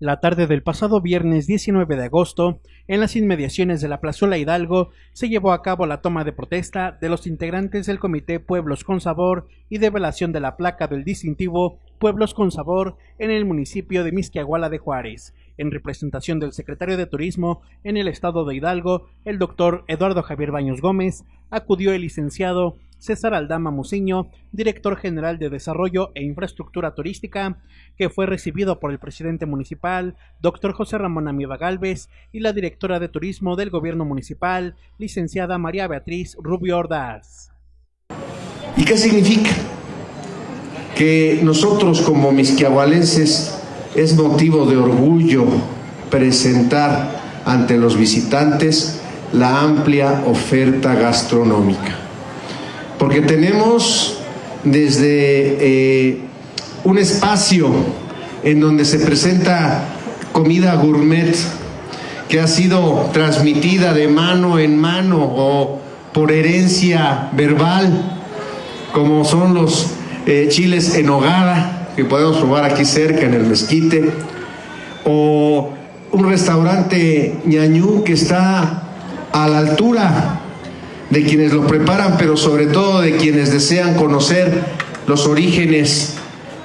La tarde del pasado viernes 19 de agosto, en las inmediaciones de la Plazuela Hidalgo, se llevó a cabo la toma de protesta de los integrantes del Comité Pueblos con Sabor y develación de la placa del distintivo Pueblos con Sabor en el municipio de Misquiahuala de Juárez, en representación del secretario de Turismo en el estado de Hidalgo, el doctor Eduardo Javier Baños Gómez, acudió el licenciado César Aldama Muciño, director general de Desarrollo e Infraestructura Turística, que fue recibido por el presidente municipal, doctor José Ramón Amiba Galvez, y la directora de Turismo del Gobierno Municipal, licenciada María Beatriz Rubio Ordaz. ¿Y qué significa? Que nosotros como misquiahualenses es motivo de orgullo presentar ante los visitantes la amplia oferta gastronómica porque tenemos desde eh, un espacio en donde se presenta comida gourmet que ha sido transmitida de mano en mano o por herencia verbal, como son los eh, chiles en hogada, que podemos probar aquí cerca en el mezquite, o un restaurante ñañú que está a la altura de quienes lo preparan, pero sobre todo de quienes desean conocer los orígenes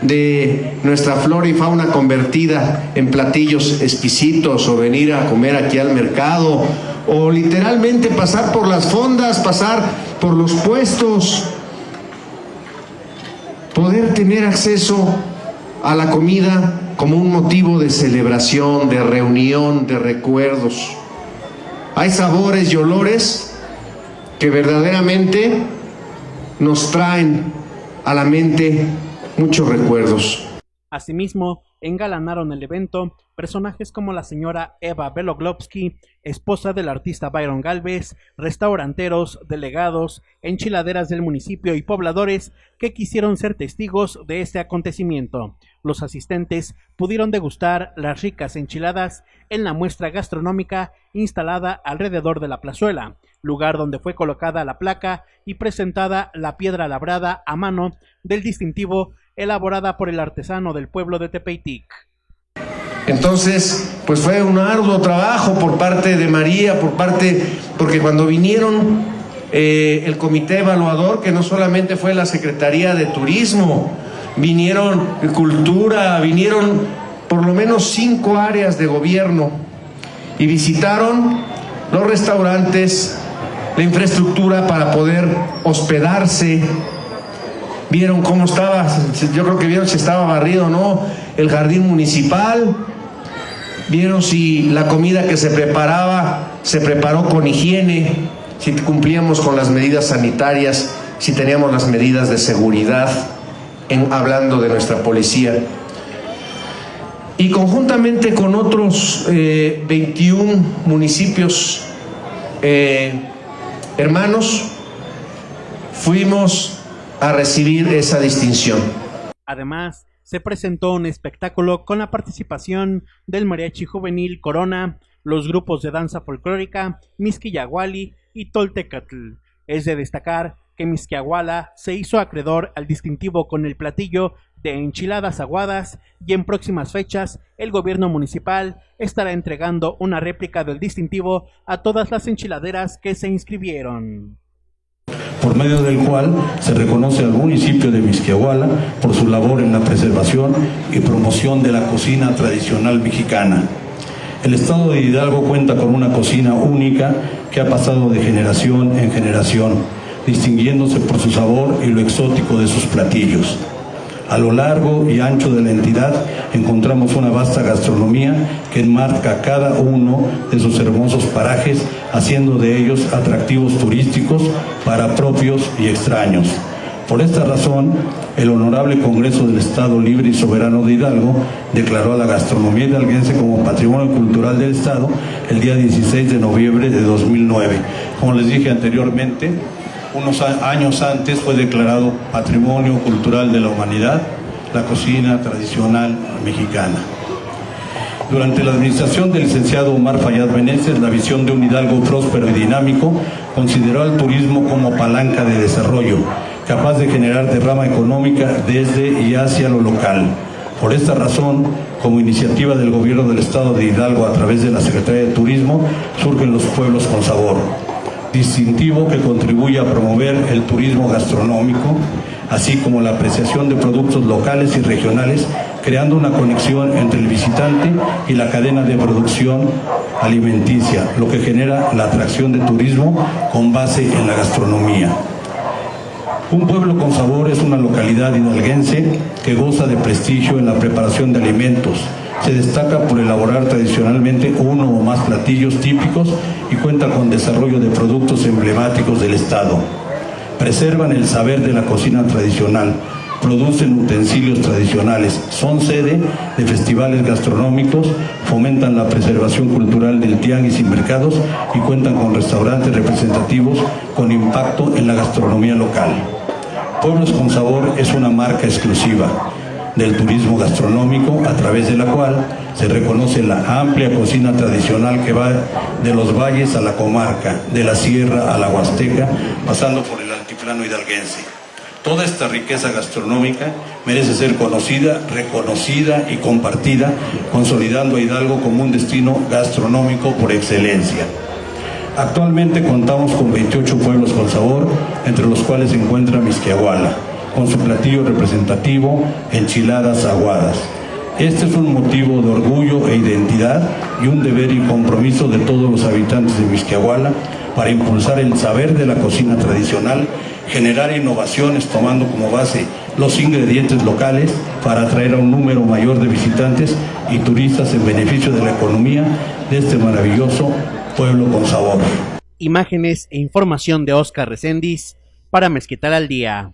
de nuestra flora y fauna convertida en platillos exquisitos o venir a comer aquí al mercado o literalmente pasar por las fondas, pasar por los puestos, poder tener acceso a la comida como un motivo de celebración, de reunión, de recuerdos. Hay sabores y olores que verdaderamente nos traen a la mente muchos recuerdos. Asimismo, engalanaron el evento personajes como la señora Eva Beloglovsky, esposa del artista Byron Galvez, restauranteros, delegados, enchiladeras del municipio y pobladores que quisieron ser testigos de este acontecimiento. Los asistentes pudieron degustar las ricas enchiladas en la muestra gastronómica instalada alrededor de la plazuela, lugar donde fue colocada la placa y presentada la piedra labrada a mano del distintivo elaborada por el artesano del pueblo de Tepeitic. Entonces, pues fue un arduo trabajo por parte de María, por parte, porque cuando vinieron eh, el comité evaluador, que no solamente fue la Secretaría de Turismo, vinieron cultura, vinieron por lo menos cinco áreas de gobierno y visitaron los restaurantes, la infraestructura para poder hospedarse, vieron cómo estaba, yo creo que vieron si estaba barrido o no, el jardín municipal, vieron si la comida que se preparaba se preparó con higiene, si cumplíamos con las medidas sanitarias, si teníamos las medidas de seguridad, en, hablando de nuestra policía. Y conjuntamente con otros 21 eh, municipios eh, hermanos, fuimos a recibir esa distinción. Además, se presentó un espectáculo con la participación del mariachi juvenil Corona, los grupos de danza folclórica Misquillahuali y Toltecatl. Es de destacar que Misquiahuala se hizo acreedor al distintivo con el platillo de enchiladas aguadas y en próximas fechas el gobierno municipal estará entregando una réplica del distintivo a todas las enchiladeras que se inscribieron por medio del cual se reconoce al municipio de Misquiahuala por su labor en la preservación y promoción de la cocina tradicional mexicana. El estado de Hidalgo cuenta con una cocina única que ha pasado de generación en generación, distinguiéndose por su sabor y lo exótico de sus platillos. A lo largo y ancho de la entidad encontramos una vasta gastronomía que enmarca cada uno de sus hermosos parajes, haciendo de ellos atractivos turísticos para propios y extraños. Por esta razón, el Honorable Congreso del Estado Libre y Soberano de Hidalgo declaró a la gastronomía hidalguense como Patrimonio Cultural del Estado el día 16 de noviembre de 2009. Como les dije anteriormente, unos años antes fue declarado Patrimonio Cultural de la Humanidad la cocina tradicional mexicana. Durante la administración del licenciado Omar Fayad Meneses, la visión de un Hidalgo próspero y dinámico consideró al turismo como palanca de desarrollo, capaz de generar derrama económica desde y hacia lo local. Por esta razón, como iniciativa del gobierno del estado de Hidalgo a través de la Secretaría de Turismo, surgen los pueblos con sabor, distintivo que contribuye a promover el turismo gastronómico, así como la apreciación de productos locales y regionales, creando una conexión entre el visitante y la cadena de producción alimenticia, lo que genera la atracción de turismo con base en la gastronomía. Un pueblo con sabor es una localidad hidalguense que goza de prestigio en la preparación de alimentos. Se destaca por elaborar tradicionalmente uno o más platillos típicos y cuenta con desarrollo de productos emblemáticos del Estado. Preservan el saber de la cocina tradicional, producen utensilios tradicionales, son sede de festivales gastronómicos, fomentan la preservación cultural del tianguis y mercados y cuentan con restaurantes representativos con impacto en la gastronomía local. Pueblos con Sabor es una marca exclusiva del turismo gastronómico a través de la cual se reconoce la amplia cocina tradicional que va de los valles a la comarca, de la sierra a la huasteca, pasando por el altiplano hidalguense. Toda esta riqueza gastronómica merece ser conocida, reconocida y compartida, consolidando a Hidalgo como un destino gastronómico por excelencia. Actualmente contamos con 28 pueblos con sabor, entre los cuales se encuentra Misquiahuala, con su platillo representativo, enchiladas aguadas. Este es un motivo de orgullo e identidad y un deber y compromiso de todos los habitantes de Misquiahuala para impulsar el saber de la cocina tradicional, generar innovaciones tomando como base los ingredientes locales para atraer a un número mayor de visitantes y turistas en beneficio de la economía de este maravilloso pueblo con sabor. Imágenes e información de Oscar Recendis para Mezquital al Día.